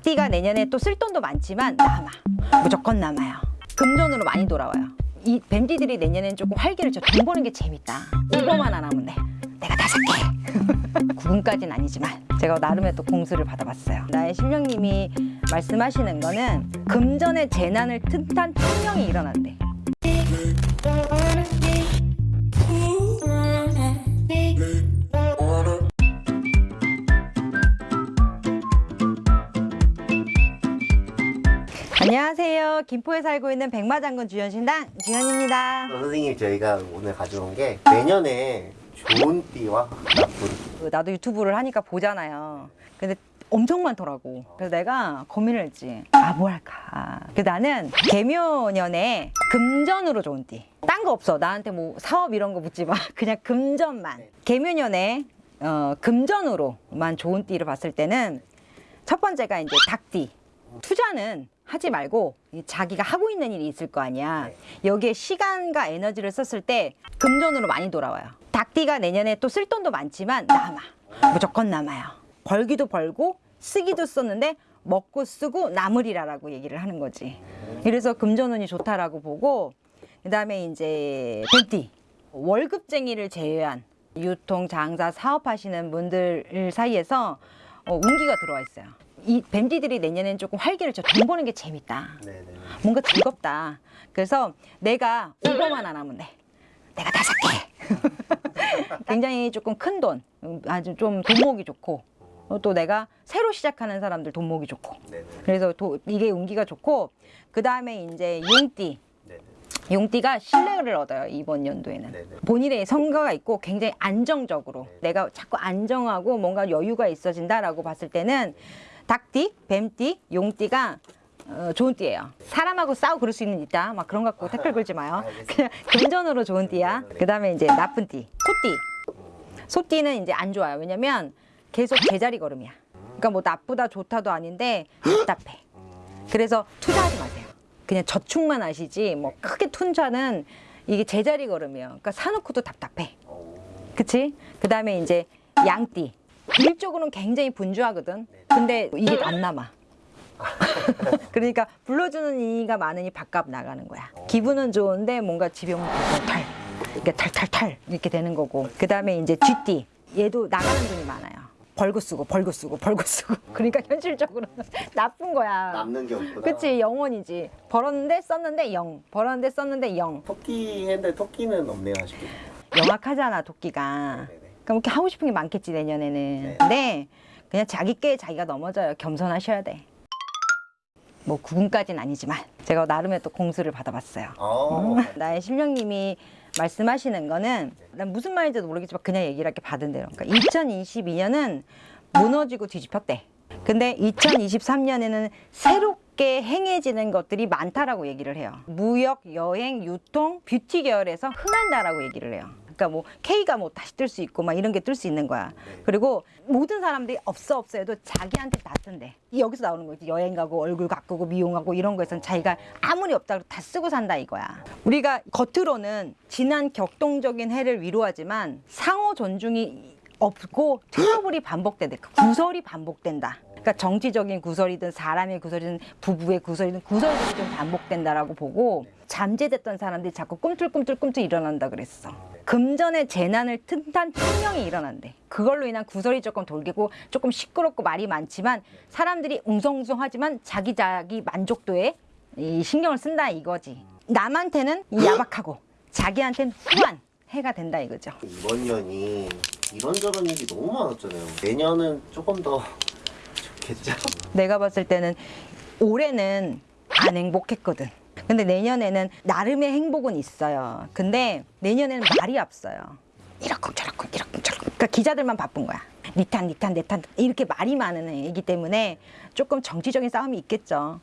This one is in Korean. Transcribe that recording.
닭띠가 내년에 또 쓸 돈도 많지만 남아. 무조건 남아요. 금전으로 많이 돌아와요. 이 뱀띠들이 내년엔 조금 활기를 줘돈 버는 게 재밌다. 이거만 안 하면 돼. 내가 다 살게. 구분까지는 아니지만 제가 나름의 또 공수를 받아봤어요. 나의 신령님이 말씀하시는 거는 금전의 재난을 틈탄 혁명이 일어난대 안녕하세요 김포에 살고 있는 백마장군 주연신당 주연입니다 선생님 저희가 오늘 가져온 게 내년에 좋은 띠와 나쁜 그 나도 유튜브를 하니까 보잖아요. 근데 엄청 많더라고. 그래서 내가 고민을 했지. 아, 뭐 할까. 그 나는 개묘년에 금전으로 좋은 띠. 딴 거 없어. 나한테 뭐 사업 이런 거 묻지 마. 그냥 금전만. 개묘년에 어, 금전으로만 좋은 띠를 봤을 때는 첫 번째가 이제 닭띠. 투자는 하지 말고 이 자기가 하고 있는 일이 있을 거 아니야. 여기에 시간과 에너지를 썼을 때 금전으로 많이 돌아와요. 닭띠가 내년에 또 쓸 돈도 많지만 남아. 무조건 남아요. 벌기도 벌고 쓰기도 썼는데 먹고 쓰고 남으리라라고 얘기를 하는 거지. 그래서 금전운이 좋다라고 보고 그 다음에 이제 뱀띠 월급쟁이를 제외한 유통, 장사, 사업하시는 분들 사이에서 어, 운기가 들어와 있어요. 이 뱀띠들이 내년엔 조금 활기를 줘. 돈 버는 게 재밌다. 네네 뭔가 즐겁다. 그래서 내가 이거만 안 하면 돼. 내가 다 살게. 굉장히 조금 큰 돈, 음, 아주 좀 돈목이 좋고 어, 또 내가 새로 시작하는 사람들 돈목이 좋고 네네 그래서 도, 이게 운기가 좋고 그 다음에 이제 용띠 네네 용띠가 신뢰를 얻어요 이번 연도에는 네네. 본인의 성과가 있고 굉장히 안정적으로 네. 내가 자꾸 안정하고 뭔가 여유가 있어진다라고 봤을 때는 닭띠, 뱀띠, 용띠가 어, 좋은 띠예요. 사람하고 싸우 그럴 수 있는 있다. 막 그런 거 갖고 댓글 걸지 마요. 그냥 금전으로 좋은 띠야. 네. 그다음에 이제 나쁜 띠, 소띠. 소띠는 이제 안 좋아요. 왜냐면 계속 제자리 걸음이야. 그러니까 뭐 나쁘다 좋다도 아닌데 답답해. 그래서 투자하지 마세요. 그냥 저축만 하시지 뭐 크게 투자는 이게 제자리 걸음이에요. 그러니까 사놓고도 답답해. 오, 그치? 그 다음에 이제 양띠. 일적으로는 굉장히 분주하거든. 근데 이게 안 남아. 그러니까 불러주는 이가 많으니 밥값 나가는 거야. 기분은 좋은데 뭔가 오면 탈, 이렇게 탈탈탈 이렇게 되는 거고. 그 다음에 이제 쥐띠. 얘도 나가는 돈이 많아요. 벌고 쓰고 벌고 쓰고 벌고 쓰고. 그러니까 현실적으로는 나쁜 거야. 남는 게 없구나 그치 영원이지. 벌었는데 썼는데 영. 벌었는데 썼는데 영. 토끼 했는데 토끼는 없네요 아쉽게 영악하잖아 도끼가. 네네. 그럼 이렇게 하고 싶은 게 많겠지 내년에는. 네. 근데 그냥 자기 께 자기가 넘어져요. 겸손하셔야 돼. 뭐 구분까지는 아니지만 제가 나름의 또 공수를 받아봤어요. 어, 나의 신령님이 말씀하시는 거는 난 무슨 말인지도 모르겠지만 그냥 얘기를 할게 받은 대로. 그러니까 2022년은 무너지고 뒤집혔대. 근데 2023년에는 새롭게 행해지는 것들이 많다라고 얘기를 해요. 무역, 여행, 유통, 뷰티 계열에서 흥한다라고 얘기를 해요. 그러니까 뭐 K가 뭐 다시 뜰 수 있고 막 이런 게 뜰 수 있는 거야. 그리고 모든 사람들이 없어 없어 해도 자기한테 다 뜬대. 여기서 나오는 거지. 여행 가고 얼굴 가꾸고 미용하고 이런 거에선 자기가 아무리 없다고 다 쓰고 산다 이거야. 우리가 겉으로는 지난 격동적인 해를 위로하지만 상호 존중이 없고 트러블이 반복된다. 그 구설이 반복된다. 그러니까 정치적인 구설이든 사람의 구설이든 부부의 구설이든 구설들이 좀 반복된다라고 보고 잠재됐던 사람들이 자꾸 꿈틀꿈틀꿈틀 일어난다 그랬어. 금전의 재난을 틈탄 혁명이 일어난대. 그걸로 인한 구설이 조금 돌기고 조금 시끄럽고 말이 많지만 사람들이 웅성웅성하지만 자기 자기 만족도에 이 신경을 쓴다 이거지. 남한테는 야박하고 자기한테는 후한 해가 된다 이거죠. 이번 년이 이런저런 일이 너무 많았잖아요 내년은 조금 더 좋겠죠? 내가 봤을 때는 올해는 안 행복했거든. 근데 내년에는 나름의 행복은 있어요. 근데 내년에는 말이 저렇쿵 이렇쿵 저렇쿵. 그러니까 기자들만 바쁜 거야. 니탄 니탄 내탄 이렇게 말이 많은 애이기 때문에 조금 정치적인 싸움이 있겠죠.